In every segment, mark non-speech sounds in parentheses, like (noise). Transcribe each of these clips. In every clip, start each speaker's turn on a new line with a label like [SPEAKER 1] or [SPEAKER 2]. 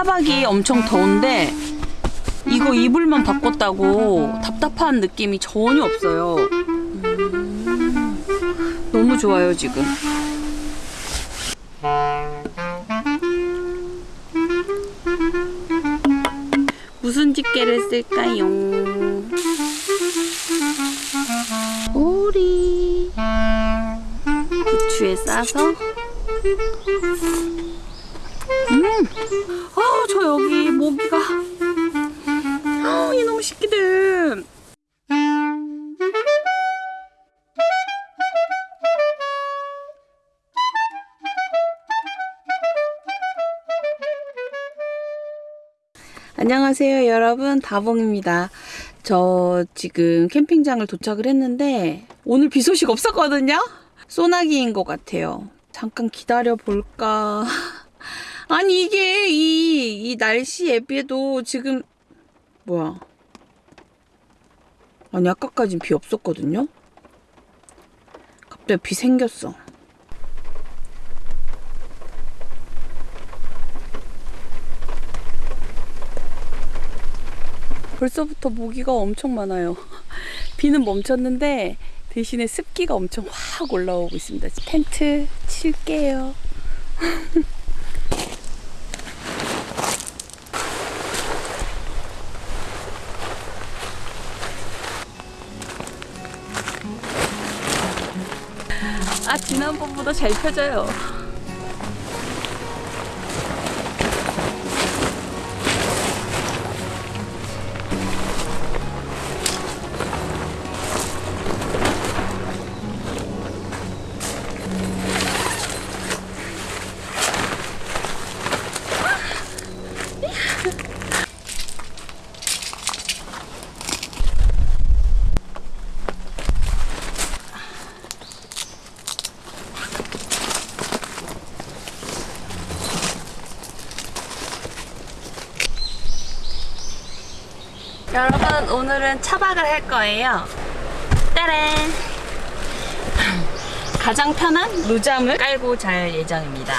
[SPEAKER 1] 차박이 엄청 더운데 이거 이불만 바꿨다고 답답한 느낌이 전혀 없어요. 음, 너무 좋아요 지금. 무슨 집게를 쓸까요? 오리 부추에 싸서 안녕하세요 여러분. 다봉입니다. 저 지금 캠핑장을 도착을 했는데 오늘 비 소식 없었거든요? 소나기인 것 같아요. 잠깐 기다려 볼까? (laughs) 아니 이게 이, 이 날씨에 비해도 지금 뭐야? 아니 아까까진 비 없었거든요? 갑자기 비 생겼어 벌써부터 모기가 엄청 많아요. (laughs) 비는 멈췄는데 대신에 습기가 엄청 확 올라오고 있습니다. 텐트 칠게요. (laughs) 아 지난번보다 잘 펴져요. 여러분 오늘은 차박을 할 거예요. 따란! (clears throat) 가장 편한 루잠을 깔고 잘 예정입니다.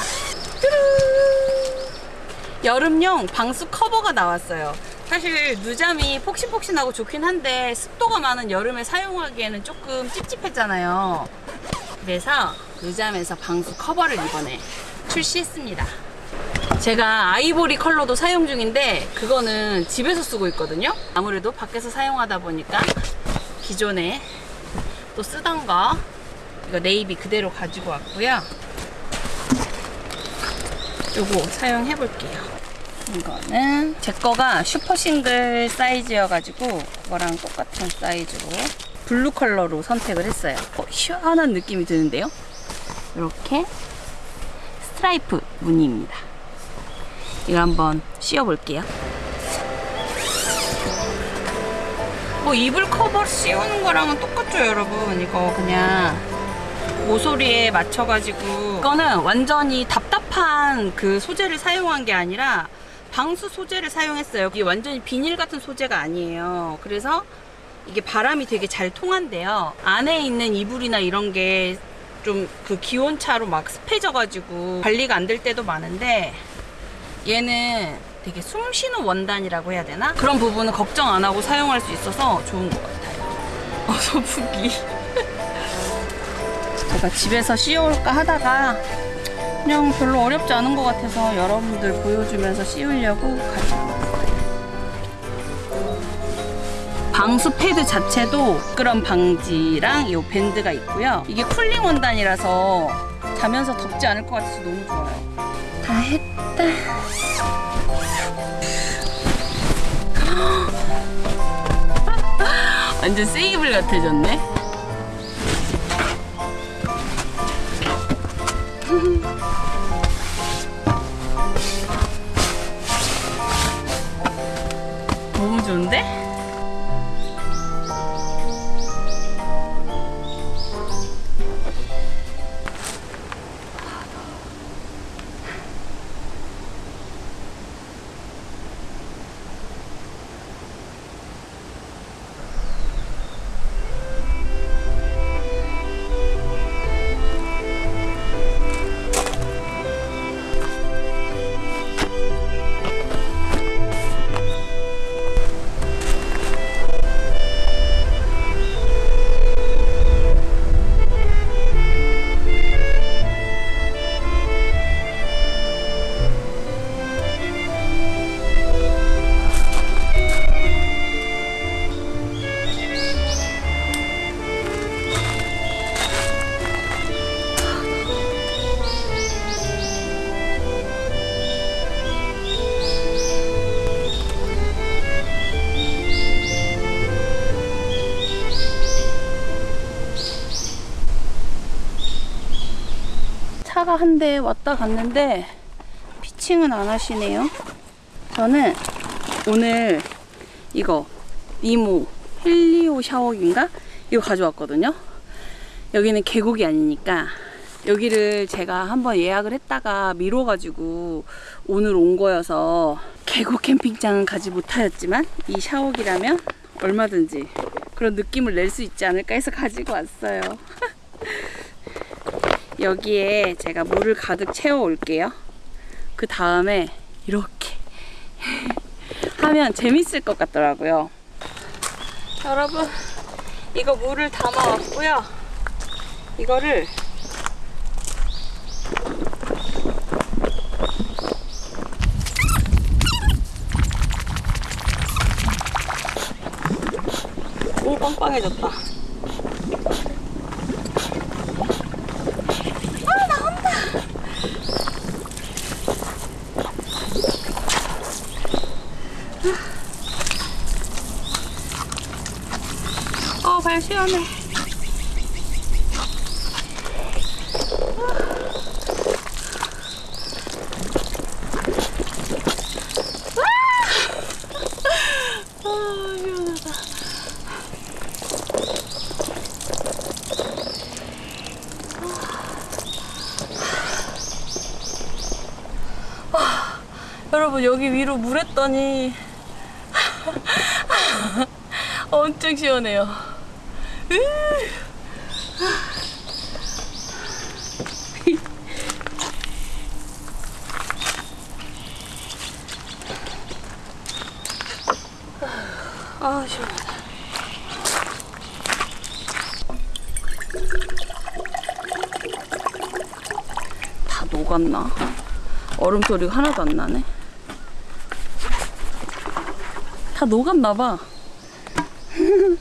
[SPEAKER 1] 여름용 방수 커버가 나왔어요. 사실 누잠이 폭신폭신하고 좋긴 한데 습도가 많은 여름에 사용하기에는 조금 찝찝했잖아요. 그래서 누잠에서 방수 커버를 이번에 출시했습니다. 제가 아이보리 컬러도 사용 중인데 그거는 집에서 쓰고 있거든요. 아무래도 밖에서 사용하다 보니까 기존에 또 쓰던 거 이거 네이비 그대로 가지고 왔고요. 요거 사용해 볼게요. 이거는 제 거가 super single 사이즈여 가지고 그거랑 똑같은 사이즈로 blue color로 선택을 했어요. 어, 시원한 느낌이 드는데요? 이렇게 스트라이프 무늬입니다 이거 한번 씌워볼게요. 뭐 이불 커버 씌우는 거랑은 똑같죠 여러분. 이거 그냥 모서리에 맞춰가지고. 이거는 완전히 답답한 그 소재를 사용한 게 아니라 방수 소재를 사용했어요. 이게 완전히 비닐 같은 소재가 아니에요. 그래서 이게 바람이 되게 잘 통한대요. 안에 있는 이불이나 이런 게 좀 그 기온차로 막 습해져 가지고 관리가 안 될 때도 많은데 얘는 되게 숨 쉬는 원단이라고 해야 되나? 그런 부분은 걱정 안 하고 사용할 수 있어서 좋은 것 같아요. (laughs) 어, 소프기. (laughs) 제가 집에서 씌워볼까 하다가 그냥 별로 어렵지 않은 것 같아서 여러분들 보여주면서 씌우려고 가지고. 방수 패드 자체도 그런 방지랑 이 밴드가 있고요. 이게 쿨링 원단이라서 자면서 덥지 않을 것 같아서 너무 좋아요. 다 했 다. 완전 세이블 같아졌네. 차가 한 대 왔다 갔는데 피칭은 안 하시네요. 저는 오늘 이거 니모 헬리오 샤워기인가? 이거 가져왔거든요. 여기는 계곡이 아니니까 여기를 제가 한번 예약을 했다가 미뤄가지고 오늘 온 거여서 계곡 캠핑장은 가지 못하였지만 이 샤워기라면 얼마든지 그런 느낌을 낼 수 있지 않을까 해서 가지고 왔어요. (laughs) 여기에 제가 물을 가득 채워 올게요. 그 다음에 이렇게 (laughs) 하면 재밌을 것 같더라고요. 여러분, 이거 물을 담아 왔고요. 이거를 오 빵빵해졌다. 여러분 여기 위로 물 했더니 (laughs) 엄청 시원해요. 으. (laughs) 아 시원하다. 다 녹았나? 얼음 소리가 하나도 안 나네. 다 녹았나 봐. (laughs)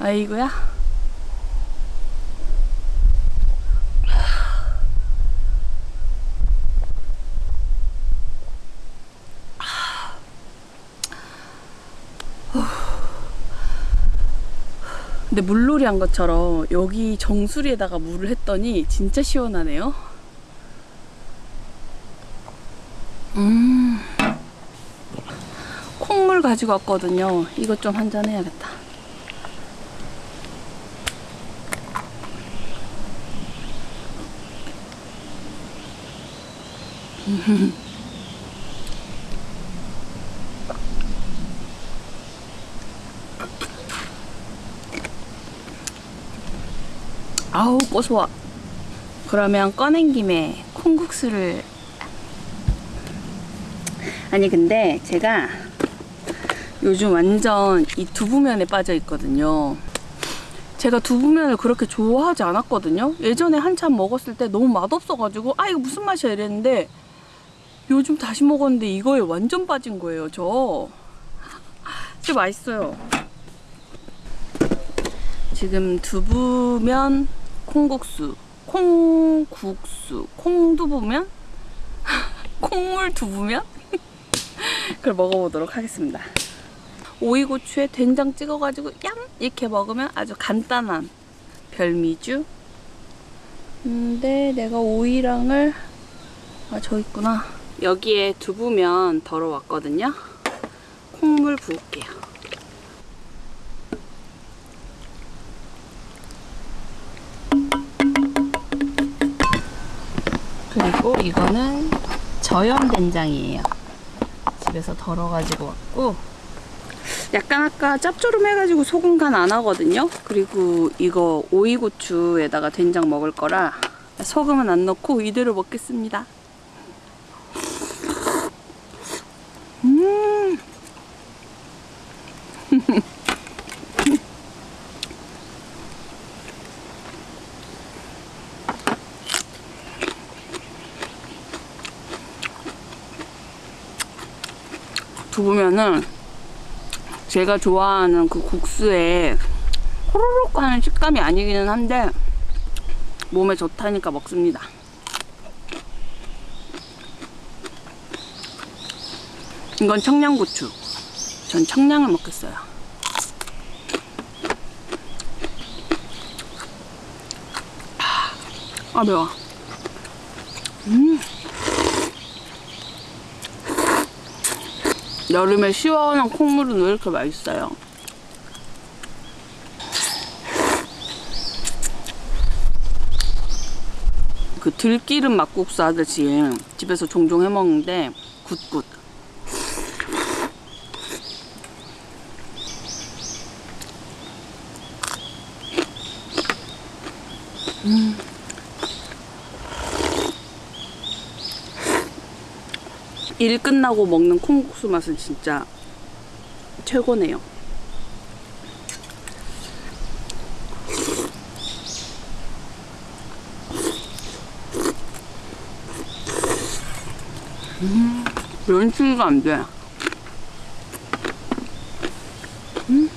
[SPEAKER 1] 아이고야. (sighs) 근데 물놀이 한 것처럼 여기 정수리에다가 물을 했더니 진짜 시원하네요. 음. 콩물 가지고 왔거든요. 이것 좀 한 잔 해야겠다. (laughs) 아우 고소와. 그러면 꺼낸 김에 콩국수를 아니 근데 제가 요즘 완전 이 두부면에 빠져 있거든요. 제가 두부면을 그렇게 좋아하지 않았거든요. 예전에 한참 먹었을 때 너무 맛없어가지고 아 이거 무슨 맛이야 이랬는데 요즘 다시 먹었는데 이거에 완전 빠진 거예요 저. (laughs) 진짜 맛있어요. 지금 두부면 콩국수, 콩국수, 콩두부면, (laughs) 콩물 두부면 (laughs) 그걸 먹어보도록 하겠습니다. 오이고추에 된장 찍어가지고 얌 이렇게 먹으면 아주 간단한 별미주. 근데 내가 오이랑을 아 저 있구나. 여기에 두부면 덜어왔거든요. 콩물 부을게요. 그리고 이거는 저염 된장이에요. 집에서 덜어가지고 왔고 약간 아까 짭조름해가지고 소금 간 안 하거든요. 그리고 이거 오이고추에다가 된장 먹을 거라 소금은 안 넣고 이대로 먹겠습니다. 음. (laughs) 두부면은 제가 좋아하는 그 국수에 호로록 하는 식감이 아니기는 한데 몸에 좋다니까 먹습니다. 이건 청양고추. 전 청양을 먹겠어요. 아 매워. 음. 여름에 시원한 콩물은 왜 이렇게 맛있어요? 그 들기름 막국수 하듯이 집에서 종종 해 먹는데 굿굿. 일 끝나고 먹는 콩국수 맛은 진짜 최고네요. 음, 면치기가 안 돼. 음.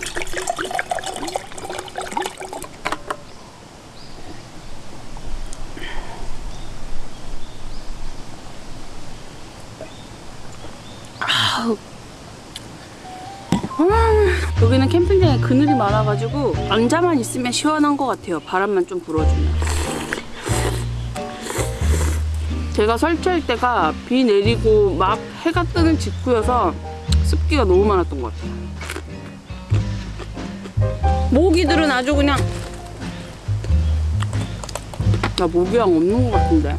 [SPEAKER 1] 아우. 음, 여기는 캠핑장에 그늘이 많아가지고 앉아만 있으면 시원한 것 같아요. 바람만 좀 불어주면. 제가 설치할 때가 비 내리고 막 해가 뜨는 직후여서 습기가 너무 많았던 것 같아요. 모기들은 아주 그냥 나 모기랑 없는 것 같은데.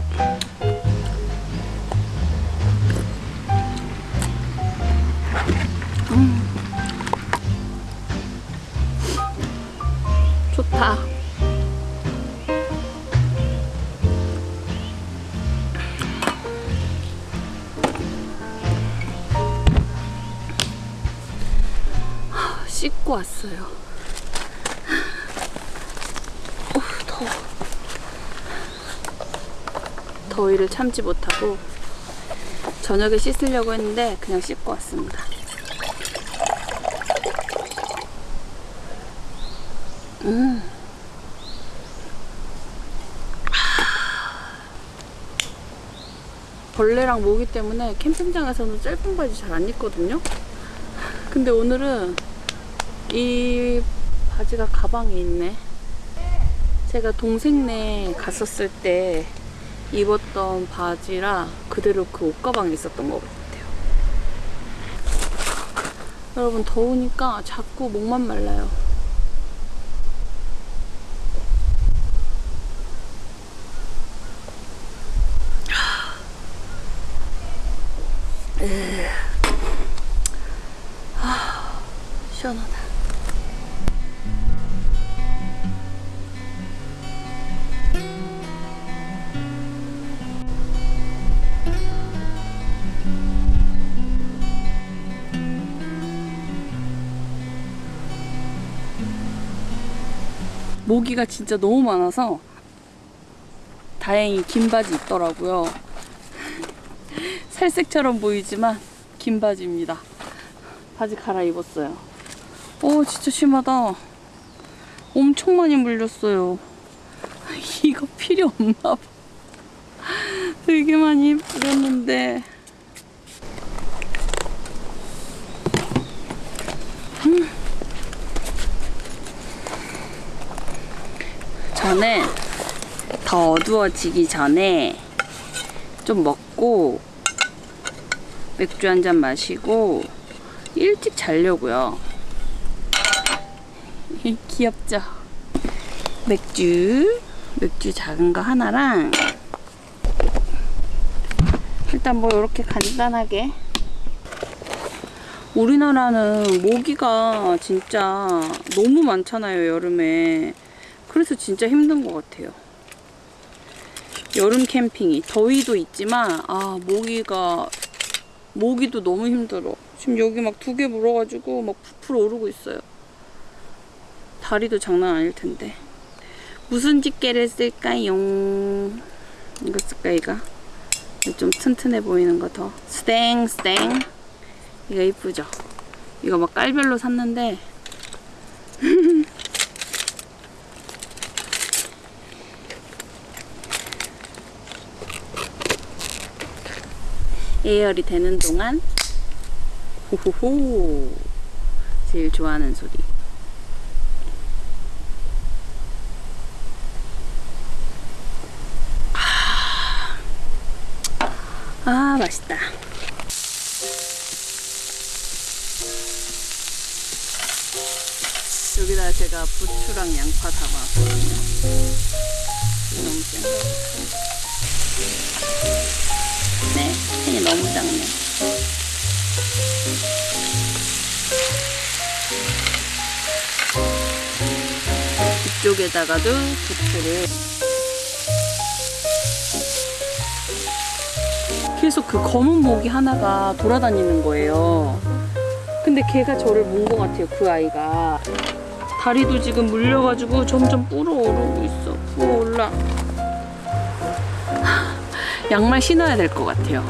[SPEAKER 1] 씻고 왔어요. 어, 더워. 더위를 참지 못하고 저녁에 씻으려고 했는데 그냥 씻고 왔습니다. 음. 벌레랑 모기 때문에 캠핑장에서는 짧은 바지 잘 안 입거든요. 근데 오늘은 이 바지가 가방에 있네. 제가 동생네 갔었을 때 입었던 바지라 그대로 그 옷가방에 있었던 것 같아요. 여러분 더우니까 자꾸 목만 말라요. 모기가 진짜 너무 많아서 다행히 긴 바지 있더라고요. (laughs) 살색처럼 보이지만 긴 바지입니다. 바지 갈아입었어요. 오 진짜 심하다. 엄청 많이 물렸어요. (laughs) 이거 필요 없나 봐. 되게 많이 뿌렸는데. 저는 더 어두워지기 전에 좀 먹고 맥주 한 잔 마시고 일찍 자려고요. (laughs) 귀엽죠? 맥주, 맥주 작은 거 하나랑 일단 뭐 이렇게 간단하게 우리나라는 모기가 진짜 너무 많잖아요 여름에 그래서 진짜 힘든 것 같아요. 여름 캠핑이. 더위도 있지만 아 모기가 모기도 너무 힘들어. 지금 여기 막 두 개 물어가지고 막 부풀어 오르고 있어요. 다리도 장난 아닐 텐데. 무슨 집게를 쓸까요? 이거 쓸까 이거? 좀 튼튼해 보이는 거 더. 스땡 스땡. 이거 이쁘죠? 이거 막 깔별로 샀는데 (laughs) 예열이 되는 동안 호호호 제일 좋아하는 소리 아, 아 맛있다. 여기다 제가 부추랑 양파 담았거든요. 너무 센 거. 네, 너무 작네. 이쪽에다가도 부추를 계속 그 검은 모기 하나가 돌아다니는 거예요. 근데 걔가 저를 본 것 같아요, 그 아이가. 다리도 지금 물려가지고 점점 불어오르고 있어. 불어올라. (laughs) 양말 신어야 될 것 같아요.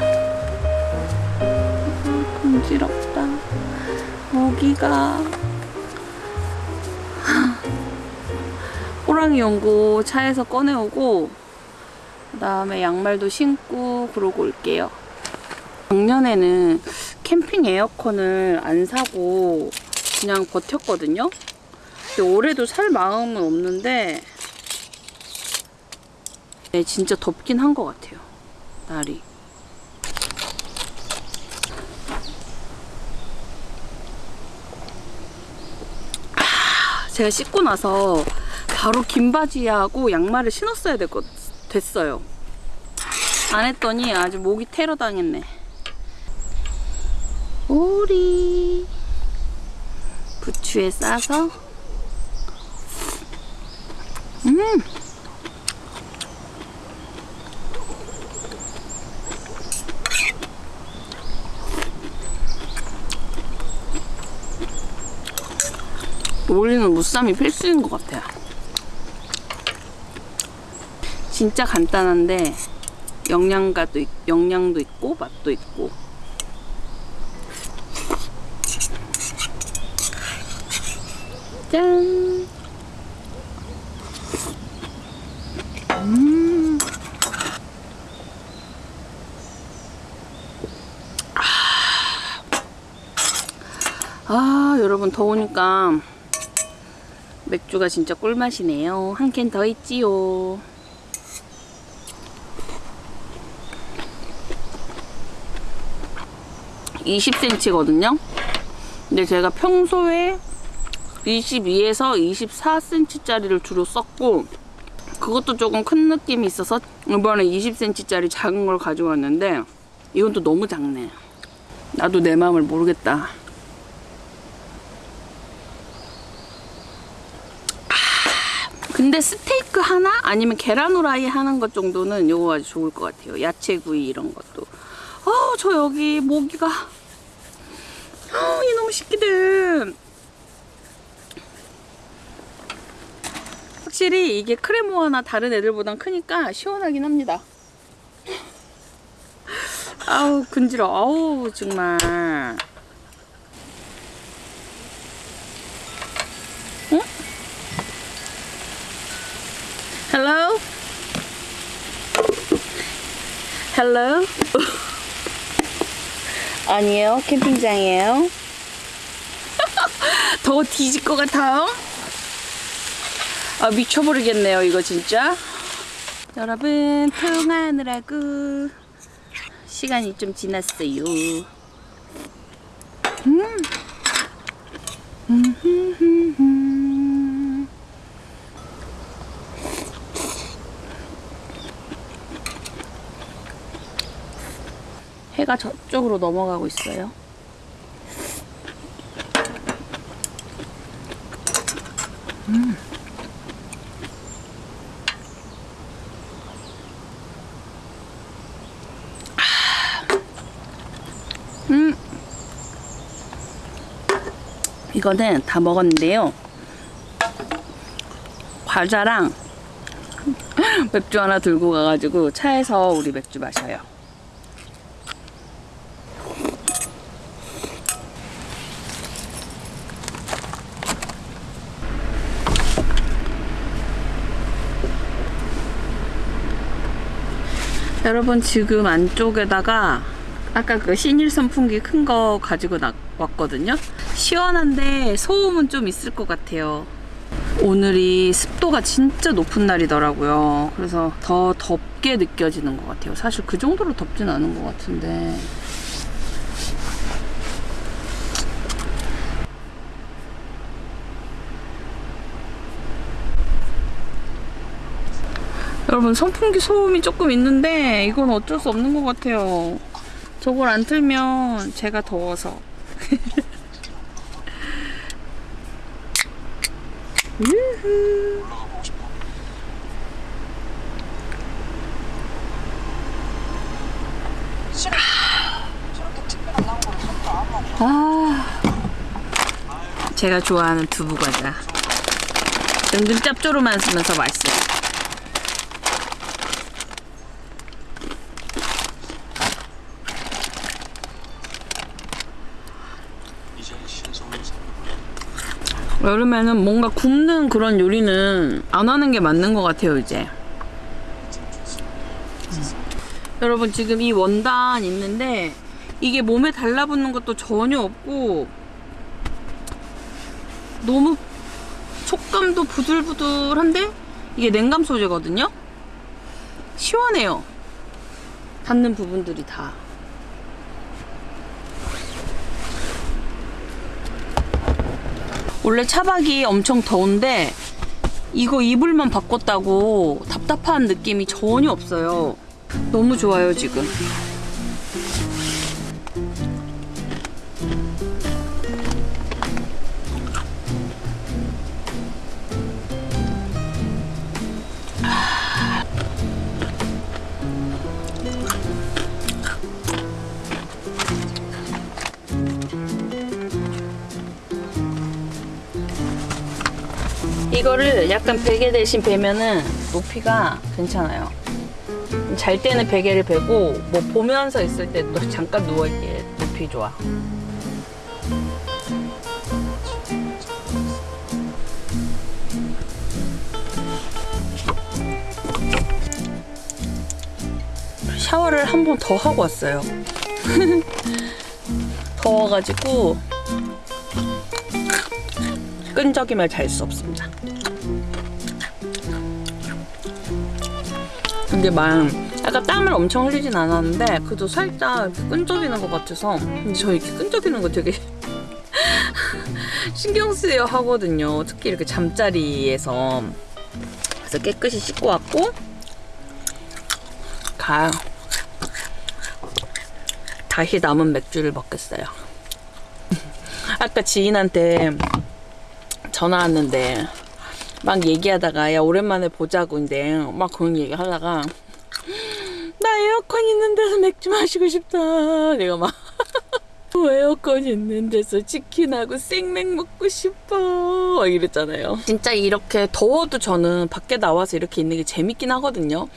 [SPEAKER 1] 금지럽다. 모기가. (laughs) 호랑이 연고 차에서 꺼내오고 그 다음에 양말도 신고 그러고 올게요. 작년에는 캠핑 에어컨을 안 사고 그냥 버텼거든요. 근데 올해도 살 마음은 없는데 네, 진짜 덥긴 한 것 같아요. 날이. 제가 씻고 나서 바로 긴 바지하고 양말을 신었어야 될 것, 됐어요. 안 했더니 아주 목이 테러 당했네. 오리 부추에 싸서 음 올리는 무쌈이 필수인 것 같아요. 진짜 간단한데 영양가도 있- 영양도 있고 맛도 있고 짠. 음. 아. 아, 여러분 더우니까 맥주가 진짜 꿀맛이네요. 한 캔 더 있지요. (20cm거든요) 근데 제가 평소에 22에서 24cm짜리를 주로 썼고 그것도 조금 큰 느낌이 있어서 이번에 20cm짜리 작은 걸 가져왔는데 이건 또 너무 작네 나도 내 마음을 모르겠다 근데 스테이크 하나? 아니면 계란 후라이 하는 것 정도는 이거 아주 좋을 것 같아요. 야채구이 이런 것도. 어저 여기 모기가 어 이놈의 새끼들 확실히 이게 크레모아나 다른 애들보단 크니까 시원하긴 합니다. 아우 근지러. 아우 정말. 응? Hello? Hello? (laughs) 아니에요? 캠핑장이에요? (laughs) 더 뒤질 것 같아요? 아 미쳐버리겠네요 이거 진짜. 여러분 통화하느라고. 시간이 좀 지났어요 음. 음흠흠흠. 해가 저쪽으로 넘어가고 있어요 음. 이거는 다 먹었는데요. 과자랑 (laughs) 맥주 하나 들고 가가지고 차에서 우리 맥주 마셔요. 여러분 지금 안쪽에다가 아까 그 신일 선풍기 큰 거 가지고 나, 왔거든요. 시원한데 소음은 좀 있을 것 같아요. 오늘이 습도가 진짜 높은 날이더라고요. 그래서 더 덥게 느껴지는 것 같아요. 사실 그 정도로 덥진 않은 것 같은데. 여러분 선풍기 소음이 조금 있는데 이건 어쩔 수 없는 것 같아요. 저걸 안 틀면 제가 더워서. (laughs) 아, 제가 좋아하는 두부 과자. 은근 짭조름하면서 맛있어요. 여름에는 뭔가 굽는 그런 요리는 안 하는 게 맞는 것 같아요, 이제. 여러분, 지금 이 원단 있는데, 이게 몸에 달라붙는 것도 전혀 없고, 너무 촉감도 부들부들한데, 이게 냉감 소재거든요? 시원해요. 닿는 부분들이 다. 원래 차박이 엄청 더운데 이거 이불만 바꿨다고 답답한 느낌이 전혀 없어요. 너무 좋아요, 지금. 이거를 약간 베개 대신 베면은 높이가 괜찮아요. 잘 때는 베개를 베고 뭐 보면서 있을 때도 (laughs) 잠깐 누워있기에 높이 좋아. 샤워를 한 번 더 하고 왔어요. (laughs) 더워가지고 끈적임을 잘 수 없습니다. 근데 막 약간 땀을 엄청 흘리진 않았는데 그래도 살짝 끈적이는 것 같아서 근데 저 이렇게 끈적이는 거 되게 (laughs) 신경 쓰여 하거든요. 특히 이렇게 잠자리에서 그래서 깨끗이 씻고 왔고 가요. 다시 남은 맥주를 먹겠어요. (laughs) 아까 지인한테 전화 왔는데 막 얘기하다가 야 오랜만에 보자고 인데. 막 그런 얘기 하다가 나 에어컨 있는 데서 맥주 마시고 싶다. 내가 막 (laughs) 에어컨 있는 데서 치킨하고 생맥 먹고 싶어. 막 이랬잖아요. 진짜 이렇게 더워도 저는 밖에 나와서 이렇게 있는 게 재밌긴 하거든요.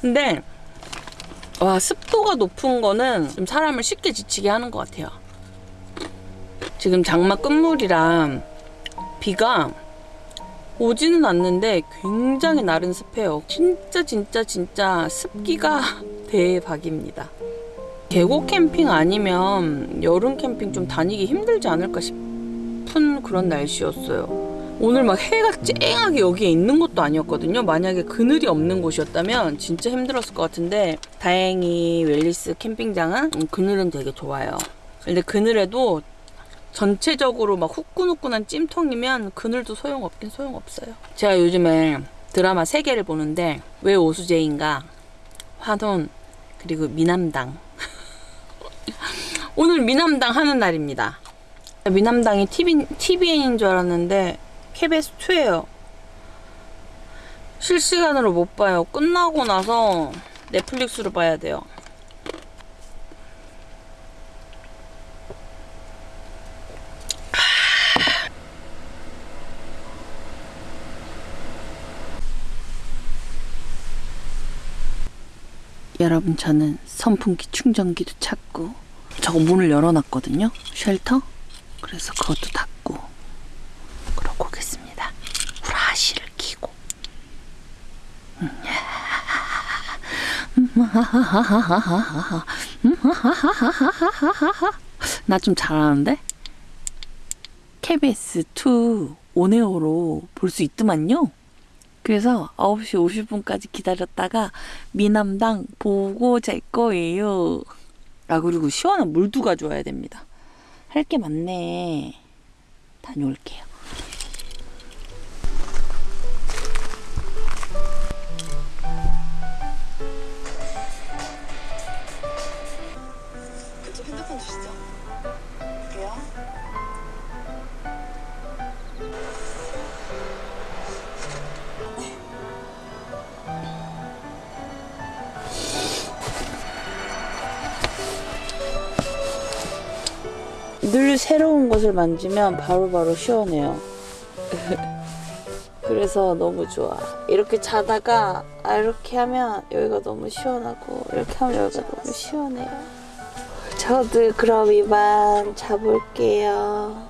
[SPEAKER 1] 근데 와 습도가 높은 거는 좀 사람을 쉽게 지치게 하는 것 같아요. 지금 장마 끝물이랑 비가 오지는 않는데 굉장히 나른 습해요. 진짜 진짜 진짜 습기가 (laughs) 대박입니다. 계곡 캠핑 아니면 여름 캠핑 좀 다니기 힘들지 않을까 싶은 그런 날씨였어요. 오늘 막 해가 쨍하게 여기에 있는 것도 아니었거든요. 만약에 그늘이 없는 곳이었다면 진짜 힘들었을 것 같은데 다행히 웰리스 캠핑장은 음, 그늘은 되게 좋아요. 근데 그늘에도 전체적으로 막 후끈후끈한 찜통이면 그늘도 소용없긴 소용없어요. 제가 요즘에 드라마 3개를 보는데 왜 오수재인가 환혼 그리고 미남당 (laughs) 오늘 미남당 하는 날입니다. 미남당이 TV, TVN인 줄 알았는데 KBS2예요. 실시간으로 못 봐요. 끝나고 나서 넷플릭스로 봐야 돼요. 여러분 저는 선풍기 충전기도 찾고 저거 문을 열어놨거든요. 쉘터? 그래서 그것도 닫고 그러고 오겠습니다. 후라시를 키고. 나 좀 잘하는데? KBS 2
[SPEAKER 2] 온에어로 볼 수 있더만요. 그래서 9시 50분까지 기다렸다가 미남당 보고 잘 거예요. 아 그리고 시원한 물도 가져와야 됩니다. 할 게 많네. 다녀올게요. 늘 새로운 것을 만지면 바로 바로 시원해요. (laughs) 그래서 너무 좋아. 이렇게 자다가 아, 이렇게 하면 여기가 너무 시원하고 이렇게 하면 여기가 너무 시원해요. 저도 그럼 이만 자볼게요.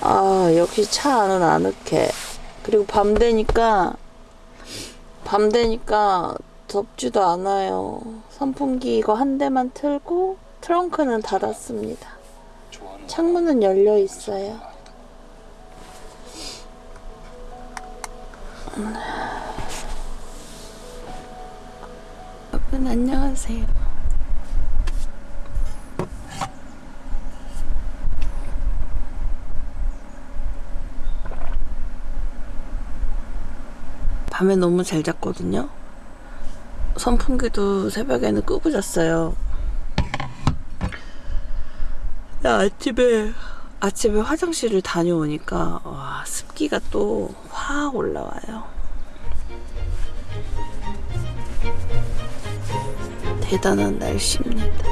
[SPEAKER 2] 아 역시 차 안은 아늑해. 그리고 밤 되니까 밤 되니까 덥지도 않아요. 선풍기 이거 한 대만 틀고 트렁크는 닫았습니다. 창문은 열려 있어요. 여러분 안녕하세요. 밤에 너무 잘 잤거든요. 선풍기도 새벽에는 끄고 잤어요. 나 아침에 아침에 화장실을 다녀오니까 와 습기가 또 확 올라와요. 대단한 날씨입니다.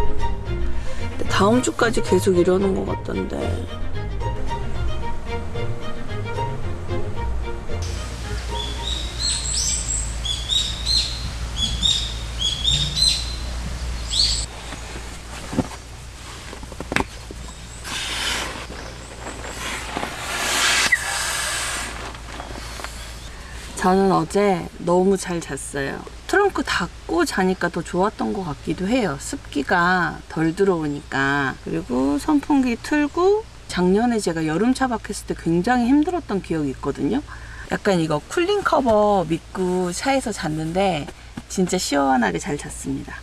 [SPEAKER 2] 다음 주까지 계속 이러는 것 같던데. 저는 어제 너무 잘 잤어요. 트렁크 닫고 자니까 더 좋았던 것 같기도 해요. 습기가 덜 들어오니까. 그리고 선풍기 틀고 작년에 제가 여름 차박했을 때 굉장히 힘들었던 기억이 있거든요. 약간 이거 쿨링 커버 믿고 차에서 잤는데 진짜 시원하게 잘 잤습니다.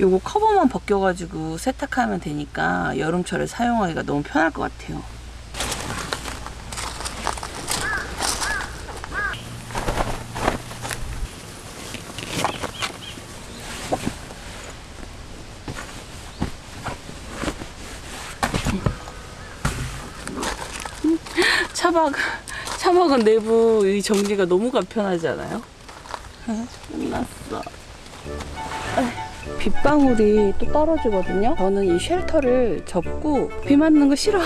[SPEAKER 2] 요거 커버만 벗겨가지고 세탁하면 되니까 여름철에 사용하기가 너무 편할 것 같아요. 차박 차박은 내부 이 정리가 너무 간편하지 않아요? 아, 끝났어. 빗방울이 또 떨어지거든요. 저는 이 shelter를 접고 비 맞는 거 싫어.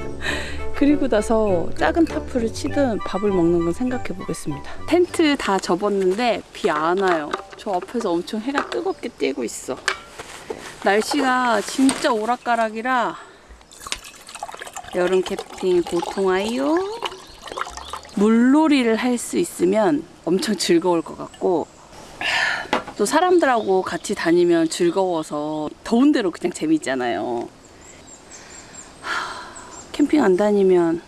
[SPEAKER 2] (laughs) 그리고 나서 작은 tarp를 치든 밥을 먹는 건 생각해 보겠습니다. 텐트 다 접었는데 비 안 와요. 저 앞에서 엄청 해가 뜨겁게 띄고 있어. 날씨가 진짜 오락가락이라 여름 캠핑 보통 아이요. 물놀이를 할 수 있으면 엄청 즐거울 것 같고 또 사람들하고 같이 다니면 즐거워서 더운 데로 그냥 재밌잖아요. 하, 캠핑 안 다니면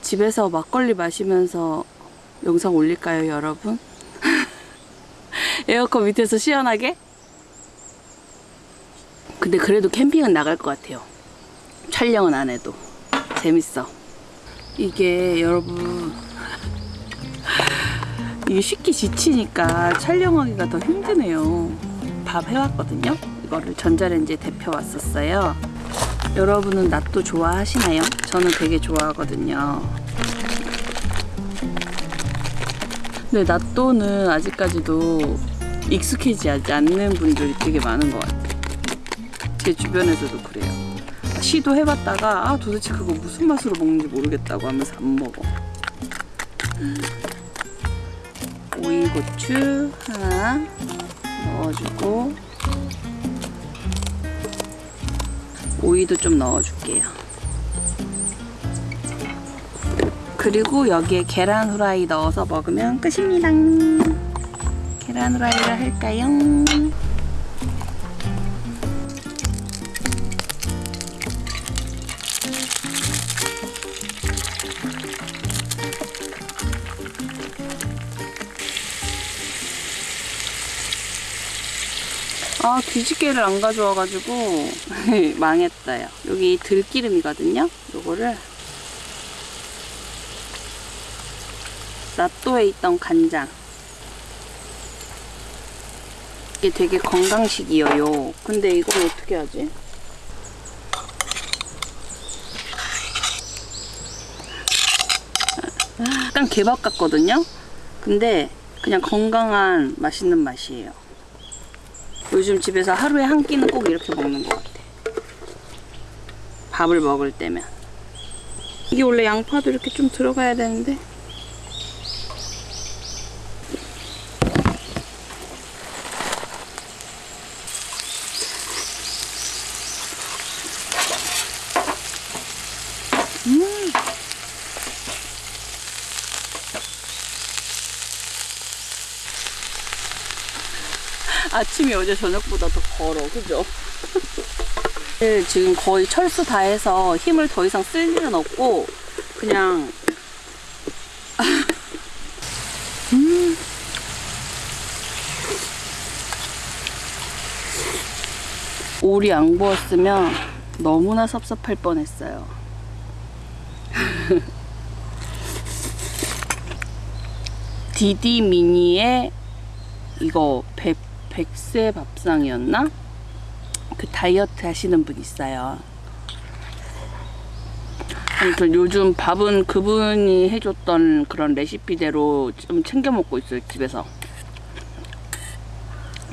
[SPEAKER 2] 집에서 막걸리 마시면서 영상 올릴까요, 여러분? (laughs) 에어컨 밑에서 시원하게? 근데 그래도 캠핑은 나갈 것 같아요. 촬영은 안 해도 재밌어. 이게 여러분 이게 쉽게 지치니까 촬영하기가 더 힘드네요. 밥 해왔거든요. 이거를 전자레인지에 데펴 왔었어요. 여러분은 낫또 좋아하시나요? 저는 되게 좋아하거든요. 근데 낫또는 아직까지도 익숙해지지 않는 분들이 되게 많은 것 같아요. 제 주변에서도 그래요. 시도해봤다가 아 도대체 그거 무슨 맛으로 먹는지 모르겠다고 하면서 안 먹어. 오이고추 하나 넣어주고 오이도 좀 넣어줄게요. 그리고 여기에 계란 후라이 넣어서 먹으면 끝입니다. 계란 후라이를 할까요? 아 뒤집개를 안 가져와가지고 (laughs) 망했어요. 여기 들기름이거든요. 요거를 낫또에 있던 간장 이게 되게 건강식이에요. 근데 이걸 어떻게 하지? (laughs) 약간 개밥 같거든요. 근데 그냥 건강한 맛있는 맛이에요. 요즘 집에서 하루에 한 끼는 꼭 이렇게 먹는 것 같아. 밥을 먹을 때면. 이게 원래 양파도 이렇게 좀 들어가야 되는데. 음. 아침이 어제 저녁보다 더 걸어, 그죠? (laughs) 네, 지금 거의 철수 다 해서 힘을 더 이상 쓸 일은 없고, 그냥. (laughs) 음. 오리 안 구웠으면 너무나 섭섭할 뻔했어요. (laughs) 디디 미니의 이거 백, 백세 밥상이었나? 그 다이어트 하시는 분 있어요. 아무튼 요즘 밥은 그분이 해줬던 그런 레시피대로 좀 챙겨 먹고 있어요, 집에서.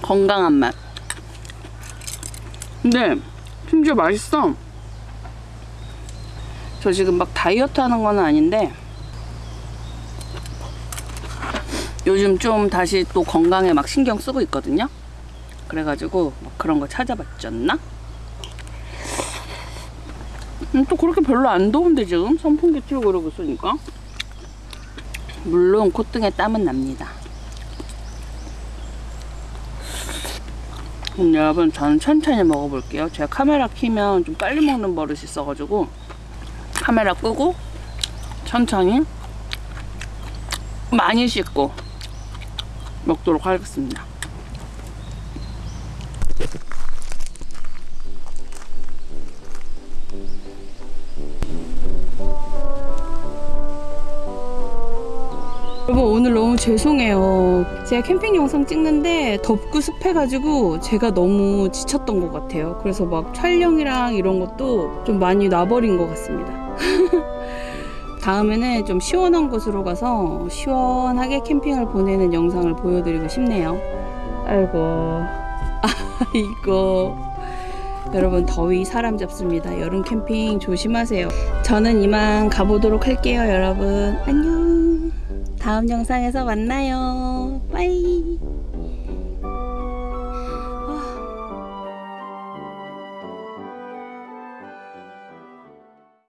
[SPEAKER 2] 건강한 맛. 근데 심지어 맛있어. 저 지금 막 다이어트 하는 건 아닌데 요즘 좀 다시 또 건강에 막 신경 쓰고 있거든요. 그래가지고 막 그런 거 찾아봤잖나? 음, 또 그렇게 별로 안 더운데 지금 선풍기 틀고 그러고 있으니까 물론 콧등에 땀은 납니다. 그럼 여러분 저는 천천히 먹어볼게요. 제가 카메라 키면 좀 빨리 먹는 버릇이 있어가지고 카메라 끄고 천천히 많이 씻고 먹도록 하겠습니다. 여러분 오늘 너무 죄송해요. 제가 캠핑 영상 찍는데 덥고 습해가지고 제가 너무 지쳤던 것 같아요. 그래서 막 촬영이랑 이런 것도 좀 많이 놔버린 것 같습니다. (laughs) 다음에는 좀 시원한 곳으로 가서 시원하게 캠핑을 보내는 영상을 보여드리고 싶네요. 아이고, 아이고. 여러분 더위 사람 잡습니다. 여름 캠핑 조심하세요. 저는 이만 가보도록 할게요, 여러분. 안녕. 다음 영상에서 만나요. 빠이.